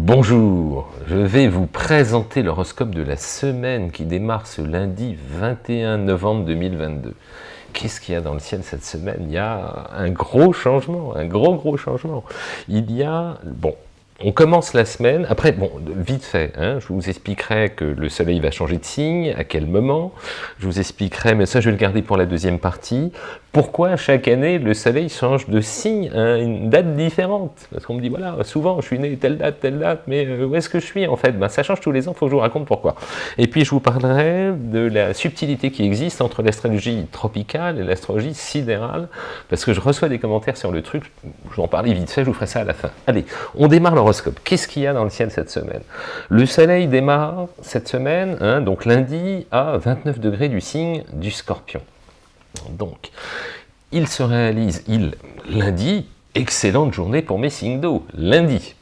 Bonjour, je vais vous présenter l'horoscope de la semaine qui démarre ce lundi 21 novembre 2022. Qu'est-ce qu'il y a dans le ciel cette semaine? Il y a un gros changement, un gros gros changement. Il y a, bon, on commence la semaine, après, bon, vite fait, hein, je vous expliquerai que le soleil va changer de signe, à quel moment, je vous expliquerai, mais ça je vais le garder pour la deuxième partie, pourquoi chaque année le soleil change de signe à une date différente? Parce qu'on me dit, voilà, souvent je suis né telle date, telle date, mais euh, où est-ce que je suis en fait? Ben, Ça change tous les ans, il faut que je vous raconte pourquoi. Et puis je vous parlerai de la subtilité qui existe entre l'astrologie tropicale et l'astrologie sidérale, parce que je reçois des commentaires sur le truc, je vais en parler vite fait, je vous ferai ça à la fin. Allez, on démarre l'horoscope. Qu'est-ce qu'il y a dans le ciel cette semaine? Le soleil démarre cette semaine, hein, donc lundi, à 29 degrés du signe du scorpion. Donc, il se réalise, il, lundi, excellente journée pour mes signes d'eau, lundi.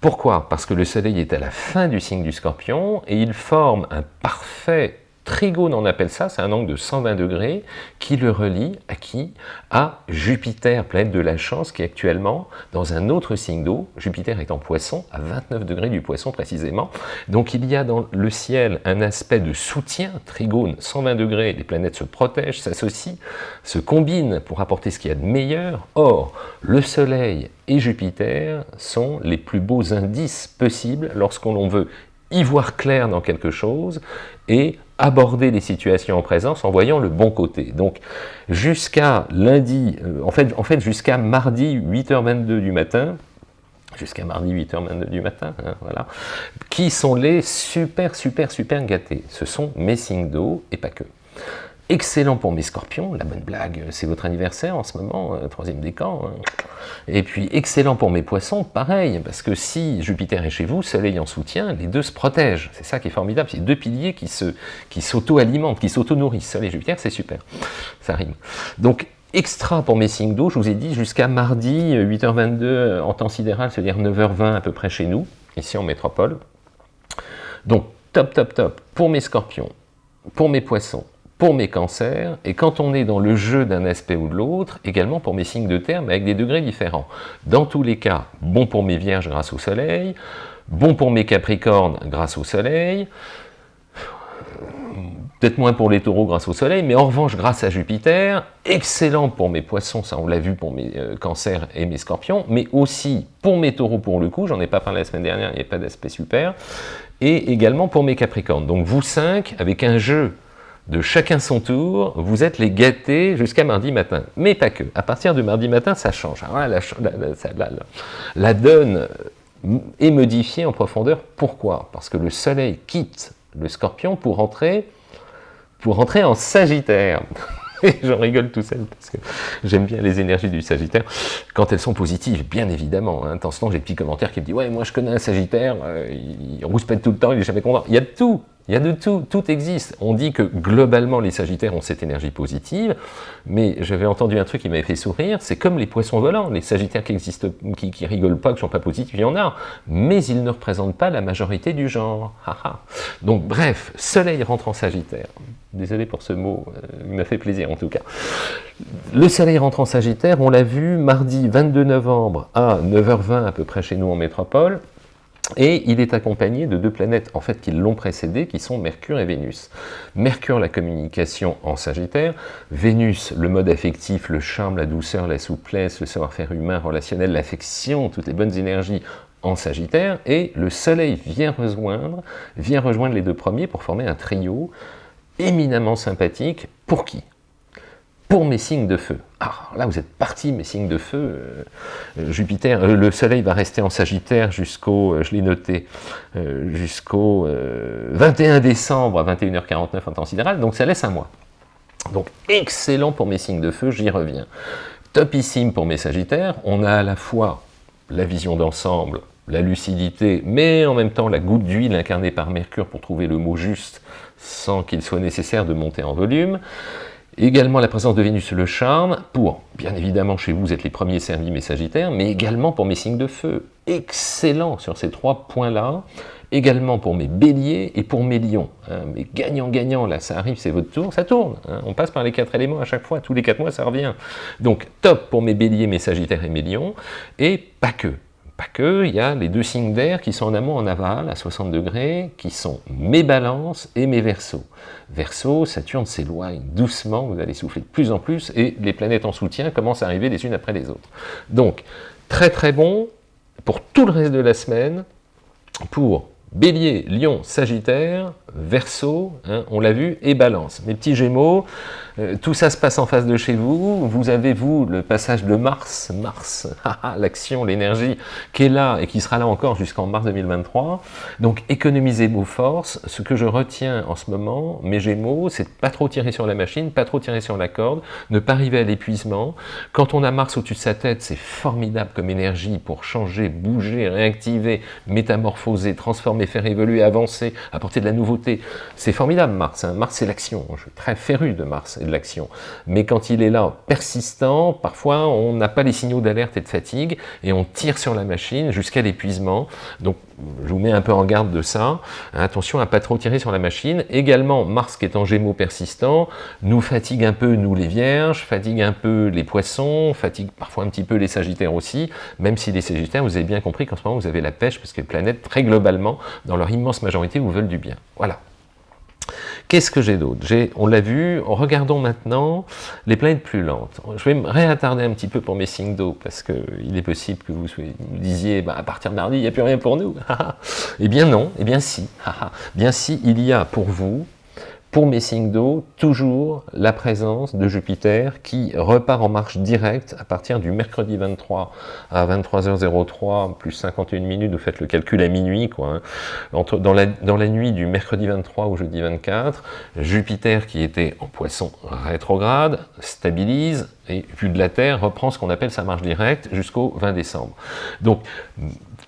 Pourquoi? Parce que le soleil est à la fin du signe du scorpion et il forme un parfait Trigone, on appelle ça, c'est un angle de 120 degrés qui le relie à qui? À Jupiter, planète de la chance, qui est actuellement dans un autre signe d'eau. Jupiter est en poisson, à 29 degrés du poisson précisément. Donc il y a dans le ciel un aspect de soutien, trigone, 120 degrés, les planètes se protègent, s'associent, se combinent pour apporter ce qu'il y a de meilleur. Or, le Soleil et Jupiter sont les plus beaux indices possibles lorsqu'on veut y voir clair dans quelque chose et aborder les situations en présence en voyant le bon côté. Donc jusqu'à lundi, euh, en fait, jusqu'à mardi 8h22 du matin, jusqu'à mardi 8h22 du matin, hein, voilà, qui sont les super, super, super gâtés. Ce sont mes signes d'eau et pas que. Excellent pour mes scorpions, la bonne blague, c'est votre anniversaire en ce moment, euh, troisième décan. Hein. Et puis excellent pour mes poissons, pareil, parce que si Jupiter est chez vous, Soleil en soutien, les deux se protègent. C'est ça qui est formidable, c'est deux piliers qui s'auto-alimentent, qui s'auto-nourrissent. Soleil et Jupiter, c'est super, ça rime. Donc extra pour mes signes d'eau, je vous ai dit, jusqu'à mardi, 8h22 euh, en temps sidéral, c'est-à-dire 9h20 à peu près chez nous, ici en métropole. Donc top, top, top pour mes scorpions, pour mes poissons, pour mes cancers, et quand on est dans le jeu d'un aspect ou de l'autre, également pour mes signes de terre, mais avec des degrés différents. Dans tous les cas, bon pour mes vierges grâce au soleil, bon pour mes capricornes grâce au soleil, peut-être moins pour les taureaux grâce au soleil, mais en revanche grâce à Jupiter, excellent pour mes poissons, ça on l'a vu pour mes euh, cancers et mes scorpions, mais aussi pour mes taureaux pour le coup, j'en ai pas parlé la semaine dernière, il n'y a pas d'aspect super, et également pour mes capricornes. Donc vous cinq, avec un jeu de chacun son tour, vous êtes les gâtés jusqu'à mardi matin. Mais pas que. À partir de mardi matin, ça change. la, donne est modifiée en profondeur. Pourquoi? Parce que le soleil quitte le scorpion pour entrer, pour entrer en sagittaire. J'en rigole tout seul parce que j'aime bien les énergies du Sagittaire quand elles sont positives, bien évidemment. Hein. Ce temps, j'ai des petits commentaires qui me disent « Ouais, moi je connais un Sagittaire, euh, il rouspète tout le temps, il est jamais content. » Il y a de tout il y a de tout, tout existe. On dit que globalement les sagittaires ont cette énergie positive, mais j'avais entendu un truc qui m'avait fait sourire, c'est comme les poissons volants, les sagittaires qui rigolent pas, qui ne sont pas positifs, il y en a, mais ils ne représentent pas la majorité du genre. Donc bref, soleil rentre en sagittaire. Désolé pour ce mot, euh, il m'a fait plaisir en tout cas. Le soleil rentre en sagittaire, on l'a vu mardi 22 novembre à 9h20 à peu près chez nous en métropole, et il est accompagné de deux planètes en fait qui l'ont précédé, qui sont Mercure et Vénus. Mercure, la communication en Sagittaire, Vénus, le mode affectif, le charme, la douceur, la souplesse, le savoir-faire humain, relationnel, l'affection, toutes les bonnes énergies en Sagittaire, et le Soleil vient rejoindre, vient rejoindre les deux premiers pour former un trio éminemment sympathique. Pour qui? Pour mes signes de feu. Alors là, vous êtes partis, mes signes de feu. Euh, euh, Jupiter, euh, le Soleil va rester en Sagittaire jusqu'au, je l'ai noté, jusqu'au 21 décembre à 21h49 en temps sidéral, donc ça laisse un mois. Donc excellent pour mes signes de feu, j'y reviens. Topissime pour mes Sagittaires, on a à la fois la vision d'ensemble, la lucidité, mais en même temps la goutte d'huile incarnée par Mercure pour trouver le mot juste sans qu'il soit nécessaire de monter en volume. Également la présence de Vénus le charme, pour, bien évidemment, chez vous, vous êtes les premiers servis, mes Sagittaires, mais également pour mes signes de feu. Excellent sur ces trois points-là. Également pour mes béliers et pour mes lions. Hein. mais gagnant-gagnant, là, ça arrive, c'est votre tour, ça tourne. Hein. on passe par les quatre éléments à chaque fois, tous les quatre mois, ça revient. Donc, top pour mes béliers, mes sagittaires et mes lions, et pas que pas que, il y a les deux signes d'air qui sont en amont, en aval, à 60 degrés, qui sont mes balances et mes versos. Verseau, Saturne s'éloigne doucement, vous allez souffler de plus en plus, et les planètes en soutien commencent à arriver les unes après les autres. Donc, très très bon pour tout le reste de la semaine, pour Bélier, Lion, Sagittaire, Verseau, hein, on l'a vu, et Balance. Mes petits Gémeaux, euh, tout ça se passe en face de chez vous. Vous avez, vous, le passage de Mars, Mars, l'action, l'énergie, qui est là et qui sera là encore jusqu'en mars 2023. Donc, économisez vos forces. Ce que je retiens en ce moment, mes Gémeaux, c'est de pas trop tirer sur la machine, pas trop tirer sur la corde, ne pas arriver à l'épuisement. Quand on a Mars au-dessus de sa tête, c'est formidable comme énergie pour changer, bouger, réactiver, métamorphoser, transformer, faire évoluer, avancer, apporter de la nouveauté. C'est formidable, Mars. Hein. Mars, c'est l'action. Je suis très féru de Mars de l'action. Mais quand il est là, persistant, parfois on n'a pas les signaux d'alerte et de fatigue, et on tire sur la machine jusqu'à l'épuisement. Donc je vous mets un peu en garde de ça. Attention à pas trop tirer sur la machine. Également, Mars qui est en gémeaux persistant, nous fatigue un peu, nous les vierges, fatigue un peu les poissons, fatigue parfois un petit peu les sagittaires aussi, même si les sagittaires, vous avez bien compris qu'en ce moment, vous avez la pêche, parce que les planètes, très globalement, dans leur immense majorité, vous veulent du bien. Voilà. Qu'est-ce que j'ai d'autre? On l'a vu, regardons maintenant les planètes plus lentes. Je vais me réattarder un petit peu pour mes signes d'eau, parce qu'il est possible que vous, disiez, bah, à partir de mardi, il n'y a plus rien pour nous. eh bien non, eh bien si. bien si, il y a pour vous pour mes signes d'eau, toujours la présence de Jupiter qui repart en marche directe à partir du mercredi 23 à 23h03 plus 51 minutes, vous faites le calcul à minuit, quoi. Hein. Entre, dans, la, dans la nuit du mercredi 23 au jeudi 24, Jupiter qui était en poisson rétrograde, stabilise, et vu de la Terre, reprend ce qu'on appelle sa marche directe jusqu'au 20 décembre. Donc,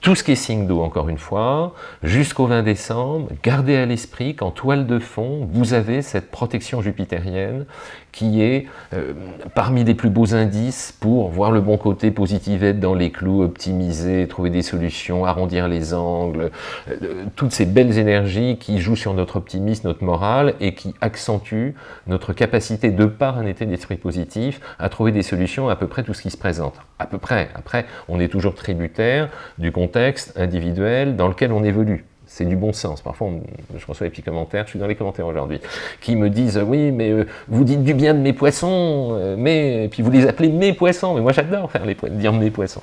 tout ce qui est signe d'eau, encore une fois, jusqu'au 20 décembre, gardez à l'esprit qu'en toile de fond, vous avez cette protection jupitérienne qui est euh, parmi les plus beaux indices pour voir le bon côté, positif, être dans les clous, optimiser, trouver des solutions, arrondir les angles, euh, toutes ces belles énergies qui jouent sur notre optimisme, notre morale et qui accentuent notre capacité, de par un état d'esprit positif, à trouver des solutions à peu près tout ce qui se présente. À peu près. Après, on est toujours tributaire du contexte individuel dans lequel on évolue c'est du bon sens. Parfois, je reçois des petits commentaires, je suis dans les commentaires aujourd'hui, qui me disent « Oui, mais euh, vous dites du bien de mes poissons, euh, mais... » puis vous les appelez « mes poissons ». Mais moi, j'adore faire les dire mes poissons.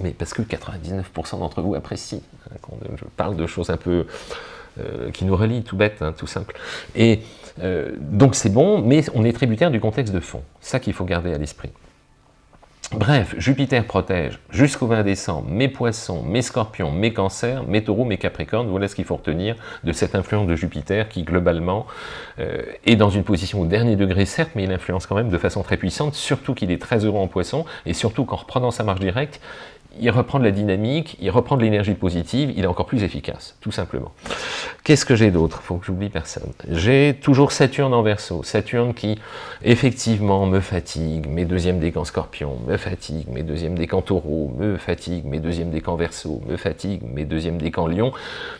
Mais parce que 99% d'entre vous apprécient hein, quand je parle de choses un peu... Euh, qui nous relient, tout bête, hein, tout simple. Et donc c'est bon, mais on est tributaire du contexte de fond. Ça qu'il faut garder à l'esprit. Bref, Jupiter protège jusqu'au 20 décembre mes poissons, mes scorpions, mes cancers, mes taureaux, mes capricornes. Voilà ce qu'il faut retenir de cette influence de Jupiter qui, globalement, euh, est dans une position au dernier degré, certes, mais il influence quand même de façon très puissante, surtout qu'il est très heureux en poisson, et surtout qu'en reprenant sa marche directe, il reprend de la dynamique, il reprend de l'énergie positive, il est encore plus efficace, tout simplement. Qu'est-ce que j'ai d'autre? Il faut que j'oublie personne. J'ai toujours Saturne en verso. Saturne qui, effectivement, me fatigue, mes deuxièmes décans scorpion, me fatigue, mes deuxièmes décans taureau, me fatigue, mes deuxièmes décans verso, me fatigue, mes deuxièmes décans lion,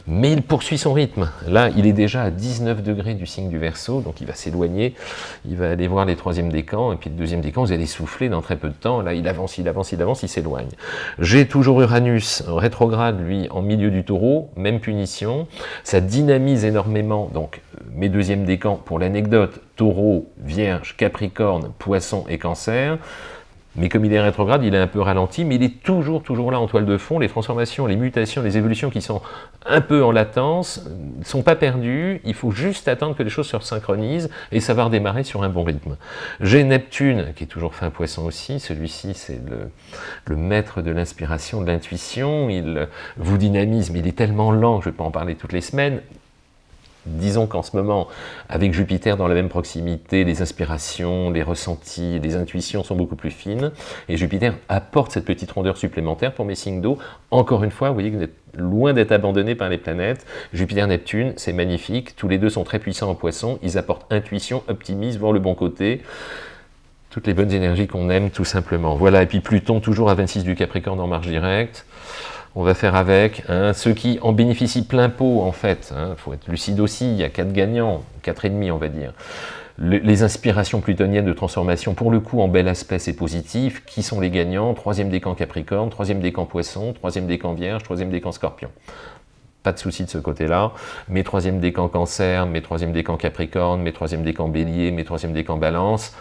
mais il poursuit son rythme. Là, il est déjà à 19 degrés du signe du verso, donc il va s'éloigner, il va aller voir les troisièmes décans, et puis le deuxième décan, vous allez souffler dans très peu de temps. Là, il avance, il avance, il avance, il s'éloigne. J'ai toujours Uranus rétrograde, lui, en milieu du taureau, même punition. Ça dynamise énormément, donc mes deuxièmes décans, pour l'anecdote, taureau, vierge, capricorne, poisson et cancer. Mais comme il est rétrograde, il est un peu ralenti, mais il est toujours, toujours là en toile de fond. Les transformations, les mutations, les évolutions qui sont un peu en latence ne sont pas perdues. Il faut juste attendre que les choses se synchronisent et ça va redémarrer sur un bon rythme. J'ai Neptune, qui est toujours fin poisson aussi. Celui-ci, c'est le, le, maître de l'inspiration, de l'intuition. Il vous dynamise, mais il est tellement lent, je ne vais pas en parler toutes les semaines. Disons qu'en ce moment, avec Jupiter dans la même proximité, les inspirations, les ressentis, les intuitions sont beaucoup plus fines, et Jupiter apporte cette petite rondeur supplémentaire pour mes signes d'eau. Encore une fois, vous voyez que vous êtes loin d'être abandonné par les planètes. Jupiter-Neptune, c'est magnifique, tous les deux sont très puissants en poisson, ils apportent intuition, optimisme, voir le bon côté, toutes les bonnes énergies qu'on aime tout simplement. Voilà, et puis Pluton toujours à 26 du Capricorne en marche directe, on va faire avec. Hein, ceux qui en bénéficient plein pot, en fait, il hein, faut être lucide aussi, il y a quatre gagnants, quatre et demi, on va dire. les inspirations plutoniennes de transformation, pour le coup, en bel aspect, c'est positif. Qui sont les gagnants? Troisième décan Capricorne, troisième décan Poisson, troisième décan Vierge, troisième décan Scorpion. Pas de souci de ce côté-là. Mes troisième décan Cancer, mes troisième décan Capricorne, mes troisième décan Bélier, mes troisième décan Balance,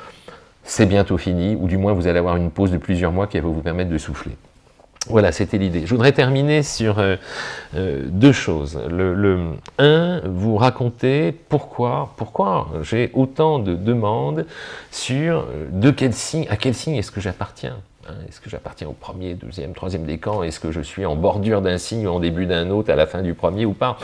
c'est bientôt fini, ou du moins vous allez avoir une pause de plusieurs mois qui va vous permettre de souffler. Voilà, c'était l'idée. Je voudrais terminer sur euh, euh, deux choses. Le, un, vous raconter pourquoi, pourquoi j'ai autant de demandes sur euh, de quel signe, à quel signe est-ce que j'appartiens hein? est-ce que j'appartiens au premier, deuxième, troisième décan? Est-ce que je suis en bordure d'un signe ou en début d'un autre, à la fin du premier ou pas?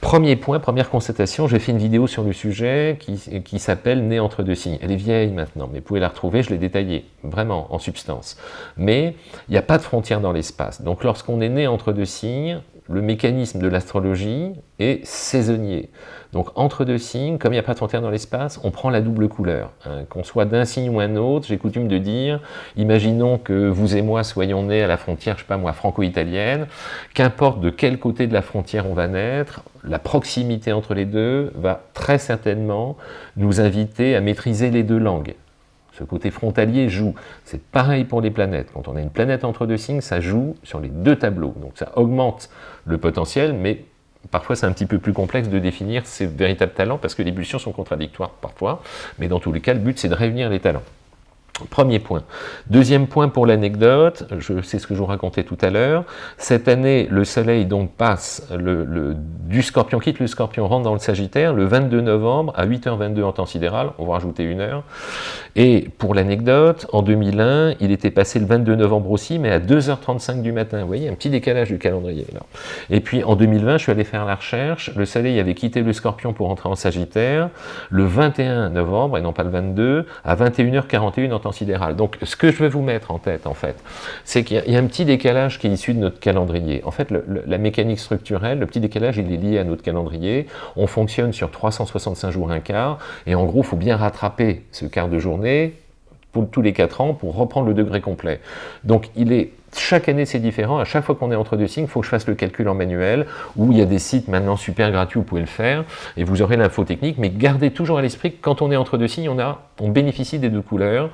Premier point, première constatation, j'ai fait une vidéo sur le sujet qui, qui s'appelle « Né entre deux signes ». Elle est vieille maintenant, mais vous pouvez la retrouver, je l'ai détaillée, vraiment, en substance. Mais il n'y a pas de frontière dans l'espace. Donc lorsqu'on est né entre deux signes, le mécanisme de l'astrologie est saisonnier. Donc entre deux signes, comme il n'y a pas de frontière dans l'espace, on prend la double couleur. Hein. Qu'on soit d'un signe ou un autre, j'ai coutume de dire, imaginons que vous et moi soyons nés à la frontière, je sais pas moi, franco-italienne, qu'importe de quel côté de la frontière on va naître, la proximité entre les deux va très certainement nous inviter à maîtriser les deux langues. Ce côté frontalier joue. C'est pareil pour les planètes. Quand on a une planète entre deux signes, ça joue sur les deux tableaux. Donc ça augmente le potentiel, mais parfois c'est un petit peu plus complexe de définir ces véritables talents, parce que les pulsions sont contradictoires parfois, mais dans tous les cas, le but c'est de réunir les talents. Premier point. Deuxième point pour l'anecdote, je sais ce que je vous racontais tout à l'heure. Cette année, le soleil donc passe le, du scorpion, quitte le scorpion, rentre dans le sagittaire, le 22 novembre à 8h22 en temps sidéral, on va rajouter une heure. Et pour l'anecdote, en 2001, il était passé le 22 novembre aussi, mais à 2h35 du matin. Vous voyez, un petit décalage du calendrier. Et puis en 2020, je suis allé faire la recherche, le soleil avait quitté le scorpion pour entrer en sagittaire, le 21 novembre, et non pas le 22, à 21h41 en temps Donc, ce que je veux vous mettre en tête, en fait, c'est qu'il y, a un petit décalage qui est issu de notre calendrier. En fait, la mécanique structurelle, le petit décalage, il est lié à notre calendrier. On fonctionne sur 365 jours un quart, et en gros, il faut bien rattraper ce quart de journée pour tous les 4 ans pour reprendre le degré complet. Donc, il est chaque année, c'est différent. À chaque fois qu'on est entre deux signes, il faut que je fasse le calcul en manuel, où il y a des sites maintenant super gratuits, vous pouvez le faire, et vous aurez l'info technique. Mais gardez toujours à l'esprit que quand on est entre deux signes, on, a, on bénéficie des deux couleurs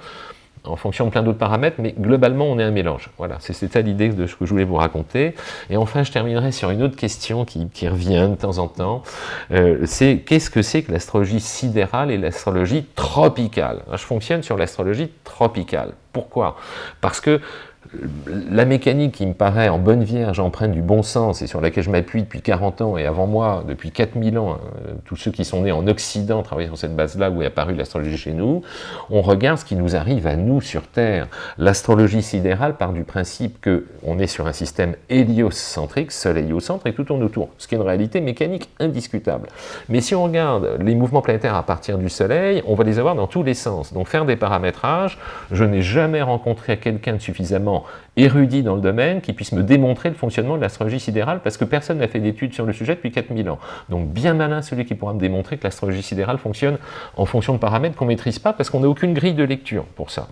en fonction de plein d'autres paramètres, mais globalement, on est un mélange. Voilà, c'est ça l'idée de ce que je voulais vous raconter. Et enfin, je terminerai sur une autre question qui, revient de temps en temps. Euh, c'est qu'est-ce que c'est que l'astrologie sidérale et l'astrologie tropicale? Je fonctionne sur l'astrologie tropicale. Pourquoi? Parce que la mécanique qui me paraît en bonne vierge, empreinte du bon sens, et sur laquelle je m'appuie depuis 40 ans, et avant moi, depuis 4000 ans, euh, tous ceux qui sont nés en Occident travaillent sur cette base-là, où est apparue l'astrologie chez nous, on regarde ce qui nous arrive à nous sur Terre. L'astrologie sidérale part du principe qu'on est sur un système héliocentrique, soleil au centre, et tout tourne autour, ce qui est une réalité mécanique indiscutable. Mais si on regarde les mouvements planétaires à partir du soleil, on va les avoir dans tous les sens. Donc faire des paramétrages, je n'ai jamais rencontré quelqu'un de suffisamment érudit dans le domaine qui puisse me démontrer le fonctionnement de l'astrologie sidérale parce que personne n'a fait d'études sur le sujet depuis 4000 ans. Donc bien malin celui qui pourra me démontrer que l'astrologie sidérale fonctionne en fonction de paramètres qu'on ne maîtrise pas parce qu'on n'a aucune grille de lecture pour ça.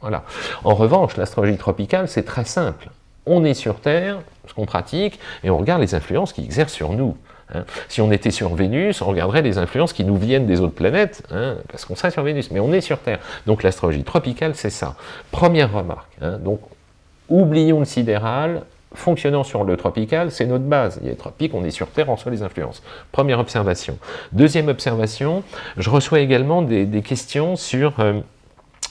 Voilà. En revanche, l'astrologie tropicale, c'est très simple. On est sur Terre, ce qu'on pratique, et on regarde les influences qui exercent sur nous. Hein. Si on était sur Vénus, on regarderait les influences qui nous viennent des autres planètes, hein, parce qu'on serait sur Vénus, mais on est sur Terre. Donc l'astrologie tropicale, c'est ça. Première remarque, hein. donc oublions le sidéral, fonctionnant sur le tropical, c'est notre base. Il y a les on est sur Terre, on reçoit les influences. Première observation. Deuxième observation, je reçois également des, questions sur... Euh,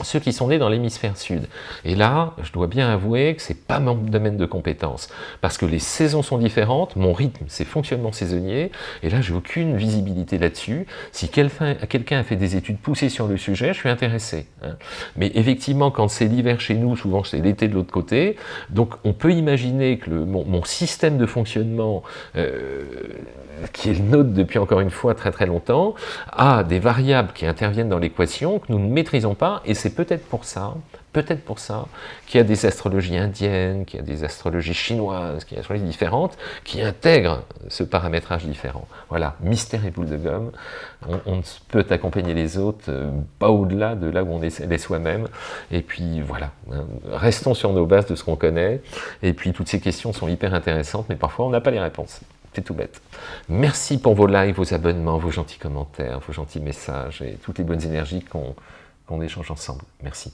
ceux qui sont nés dans l'hémisphère sud. Et là, je dois bien avouer que ce n'est pas mon domaine de compétence, parce que les saisons sont différentes, mon rythme, c'est fonctionnement saisonnier, et là, j'ai aucune visibilité là-dessus. Si quelqu'un a fait des études poussées sur le sujet, je suis intéressé. Hein. Mais effectivement, quand c'est l'hiver chez nous, souvent c'est l'été de l'autre côté, donc on peut imaginer que mon, système de fonctionnement, euh, qui est le nôtre depuis encore une fois très très longtemps, a des variables qui interviennent dans l'équation que nous ne maîtrisons pas, et c'est peut-être pour ça, peut-être pour ça, qu'il y a des astrologies indiennes, qu'il y a des astrologies chinoises, qu'il y a des astrologies différentes, qui intègrent ce paramétrage différent. Voilà, mystère et boule de gomme, on, ne peut accompagner les autres, euh, pas au-delà de là où on est, soi-même, et puis voilà, hein, restons sur nos bases de ce qu'on connaît, et puis toutes ces questions sont hyper intéressantes, mais parfois on n'a pas les réponses. c'est tout bête. Merci pour vos likes, vos abonnements, vos gentils commentaires, vos gentils messages et toutes les bonnes énergies qu'on échange ensemble. Merci.